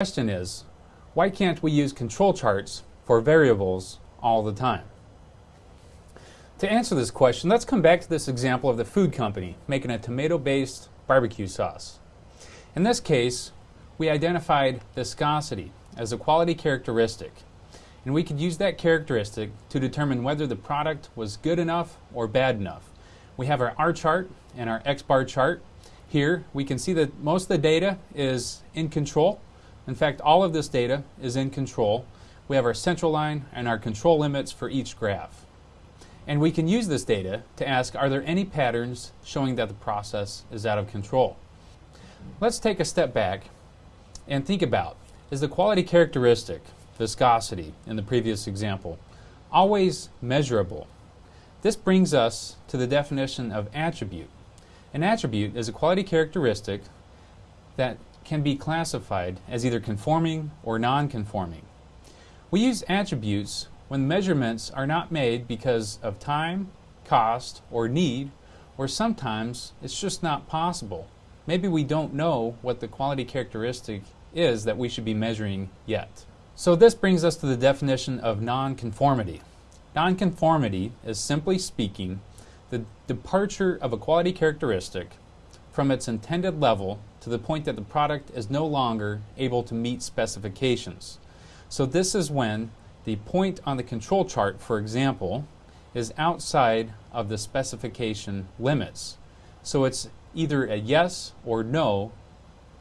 question is, why can't we use control charts for variables all the time? To answer this question, let's come back to this example of the food company making a tomato-based barbecue sauce. In this case, we identified viscosity as a quality characteristic, and we could use that characteristic to determine whether the product was good enough or bad enough. We have our R chart and our X bar chart. Here, we can see that most of the data is in control, in fact, all of this data is in control. We have our central line and our control limits for each graph. And we can use this data to ask, are there any patterns showing that the process is out of control? Let's take a step back and think about, is the quality characteristic, viscosity in the previous example, always measurable? This brings us to the definition of attribute. An attribute is a quality characteristic that can be classified as either conforming or non-conforming. We use attributes when measurements are not made because of time, cost, or need, or sometimes it's just not possible. Maybe we don't know what the quality characteristic is that we should be measuring yet. So this brings us to the definition of nonconformity. Nonconformity is simply speaking the departure of a quality characteristic from its intended level to the point that the product is no longer able to meet specifications. So this is when the point on the control chart, for example, is outside of the specification limits. So it's either a yes or no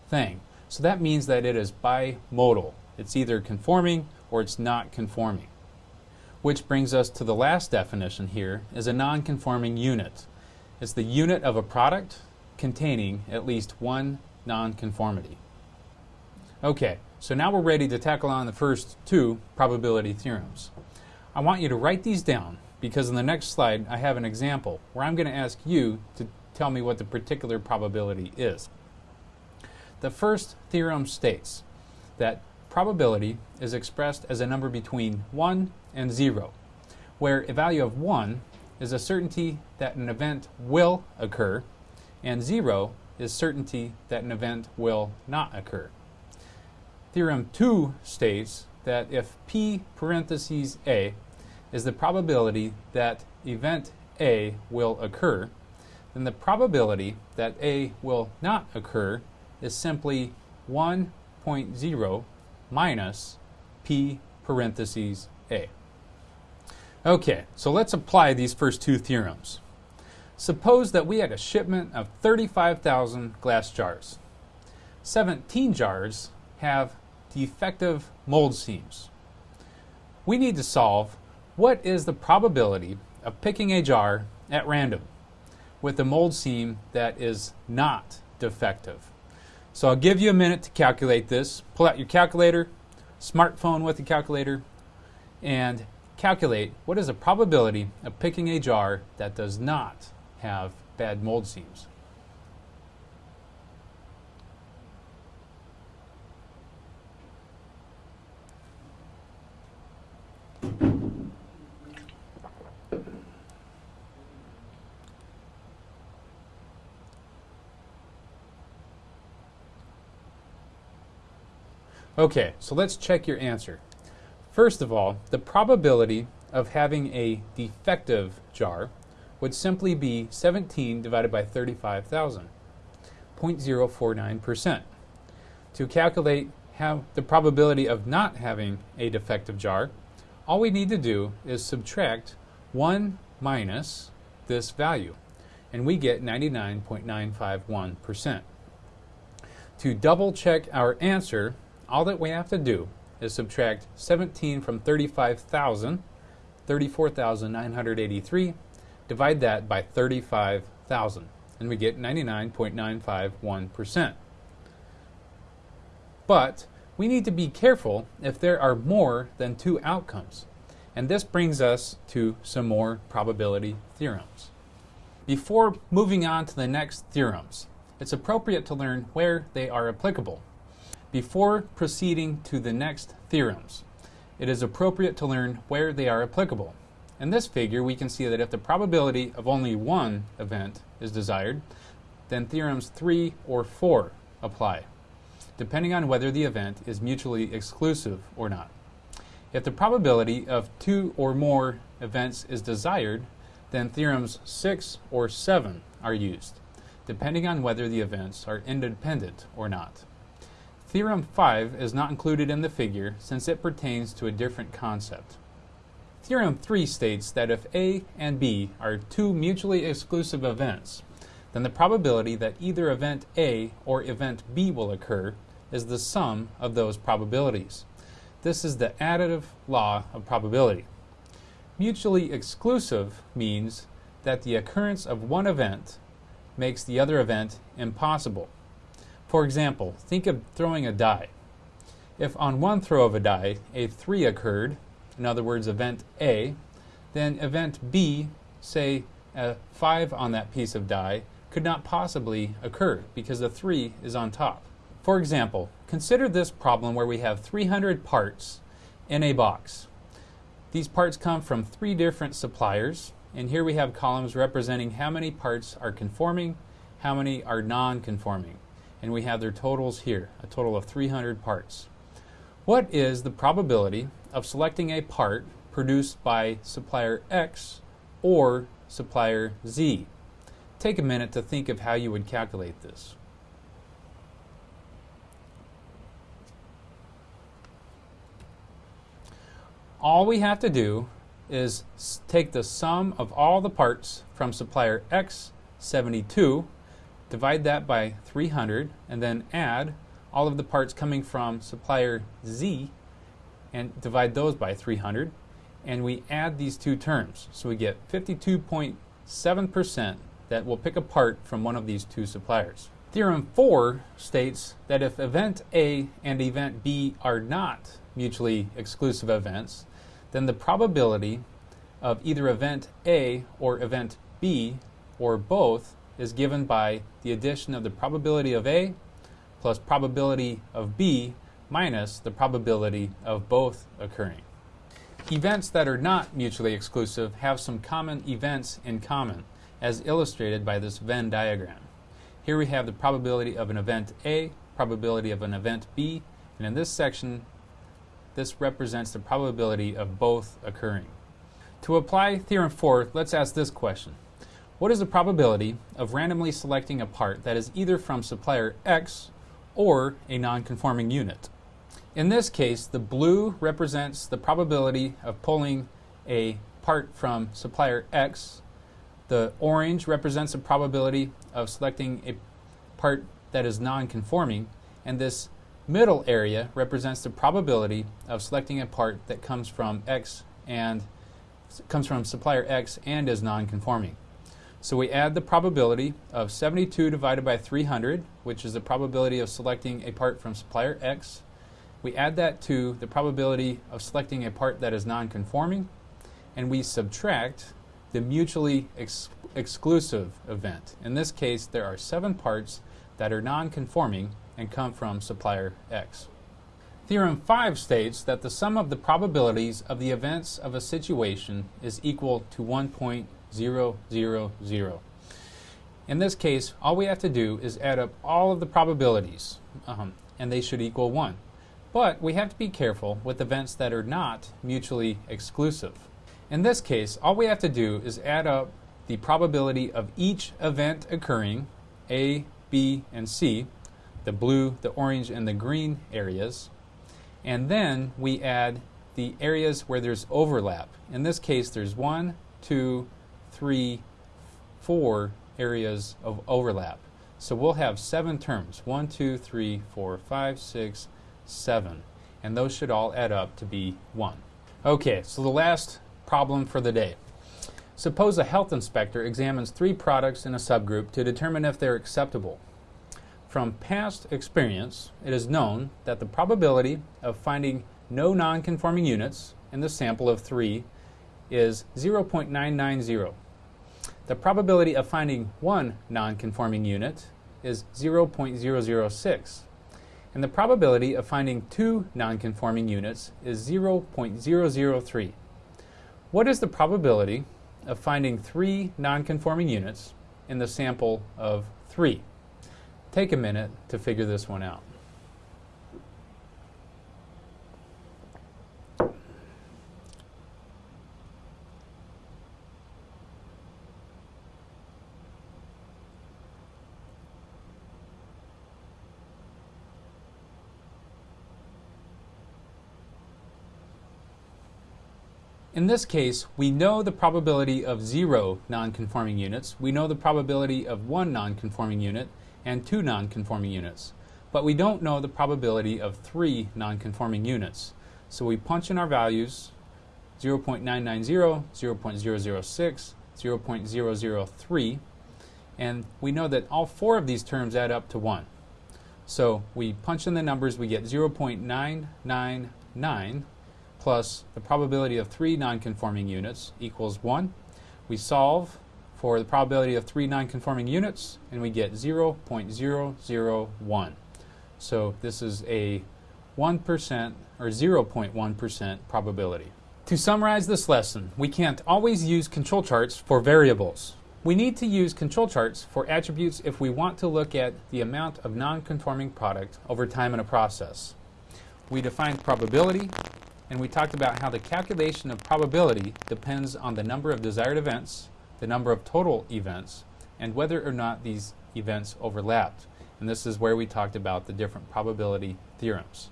thing. So that means that it is bimodal. It's either conforming or it's not conforming. Which brings us to the last definition here is a non-conforming unit. It's the unit of a product containing at least one nonconformity. Okay, so now we're ready to tackle on the first two probability theorems. I want you to write these down because in the next slide I have an example where I'm going to ask you to tell me what the particular probability is. The first theorem states that probability is expressed as a number between 1 and 0, where a value of 1 is a certainty that an event will occur and 0 is certainty that an event will not occur. Theorem 2 states that if P parentheses A is the probability that event A will occur, then the probability that A will not occur is simply 1.0 minus P parentheses A. Okay, so let's apply these first two theorems. Suppose that we had a shipment of 35,000 glass jars. 17 jars have defective mold seams. We need to solve what is the probability of picking a jar at random with a mold seam that is not defective. So I'll give you a minute to calculate this. Pull out your calculator, smartphone with the calculator, and calculate what is the probability of picking a jar that does not have bad mold seams. Okay, so let's check your answer. First of all, the probability of having a defective jar would simply be 17 divided by 35,000, 0.049%. To calculate how the probability of not having a defective jar, all we need to do is subtract 1 minus this value, and we get 99.951%. To double check our answer, all that we have to do is subtract 17 from 35,000, 34,983, Divide that by 35,000 and we get 99.951%. But we need to be careful if there are more than two outcomes. And this brings us to some more probability theorems. Before moving on to the next theorems, it's appropriate to learn where they are applicable. Before proceeding to the next theorems, it is appropriate to learn where they are applicable. In this figure, we can see that if the probability of only one event is desired, then theorems 3 or 4 apply. depending on whether the event is mutually exclusive or not. If the probability of two or more events is desired, then theorems 6 or 7 are used, depending on whether the events are independent or not. Theorem 5 is not included in the figure since it pertains to a different concept. Theorem 3 states that if A and B are two mutually exclusive events, then the probability that either event A or event B will occur is the sum of those probabilities. This is the additive law of probability. Mutually exclusive means that the occurrence of one event makes the other event impossible. For example, think of throwing a die. If on one throw of a die a 3 occurred, in other words, event A, then event B, say a 5 on that piece of die, could not possibly occur because the 3 is on top. For example, consider this problem where we have 300 parts in a box. These parts come from three different suppliers, and here we have columns representing how many parts are conforming, how many are non-conforming, and we have their totals here, a total of 300 parts. What is the probability of selecting a part produced by supplier X or supplier Z? Take a minute to think of how you would calculate this. All we have to do is take the sum of all the parts from supplier X72, divide that by 300, and then add all of the parts coming from supplier Z and divide those by 300. And we add these two terms. So we get 52.7% that will pick apart from one of these two suppliers. Theorem 4 states that if event A and event B are not mutually exclusive events, then the probability of either event A or event B or both is given by the addition of the probability of A plus probability of B minus the probability of both occurring. Events that are not mutually exclusive have some common events in common, as illustrated by this Venn diagram. Here we have the probability of an event A, probability of an event B, and in this section, this represents the probability of both occurring. To apply Theorem 4, let's ask this question. What is the probability of randomly selecting a part that is either from supplier X or a non-conforming unit? In this case, the blue represents the probability of pulling a part from supplier X. The orange represents the probability of selecting a part that is non-conforming. And this middle area represents the probability of selecting a part that comes from X and comes from supplier X and is non-conforming. So we add the probability of 72 divided by 300, which is the probability of selecting a part from supplier X we add that to the probability of selecting a part that is non-conforming, and we subtract the mutually ex exclusive event. In this case, there are seven parts that are non-conforming and come from supplier X. Theorem 5 states that the sum of the probabilities of the events of a situation is equal to 1.000. In this case, all we have to do is add up all of the probabilities, um, and they should equal 1. But we have to be careful with events that are not mutually exclusive. In this case, all we have to do is add up the probability of each event occurring, A, B, and C, the blue, the orange, and the green areas, and then we add the areas where there's overlap. In this case, there's one, two, three, four areas of overlap. So we'll have seven terms. One, two, three, four, five, six, 7. And those should all add up to be 1. Okay, so the last problem for the day. Suppose a health inspector examines three products in a subgroup to determine if they're acceptable. From past experience, it is known that the probability of finding no nonconforming units in the sample of three is 0.990. The probability of finding one nonconforming unit is 0.006 and the probability of finding two nonconforming units is 0.003. What is the probability of finding three nonconforming units in the sample of three? Take a minute to figure this one out. In this case, we know the probability of zero nonconforming units, we know the probability of one nonconforming unit, and two nonconforming units. But we don't know the probability of three nonconforming units. So we punch in our values 0.990, 0.006, 0.003, and we know that all four of these terms add up to 1. So we punch in the numbers, we get 0.999 plus the probability of three nonconforming units equals 1. We solve for the probability of three nonconforming units, and we get 0.001. So this is a 1% or 0.1% probability. To summarize this lesson, we can't always use control charts for variables. We need to use control charts for attributes if we want to look at the amount of non-conforming product over time in a process. We defined probability, and we talked about how the calculation of probability depends on the number of desired events, the number of total events, and whether or not these events overlapped. And this is where we talked about the different probability theorems.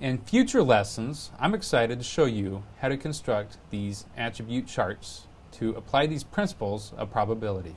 In future lessons, I'm excited to show you how to construct these attribute charts to apply these principles of probability.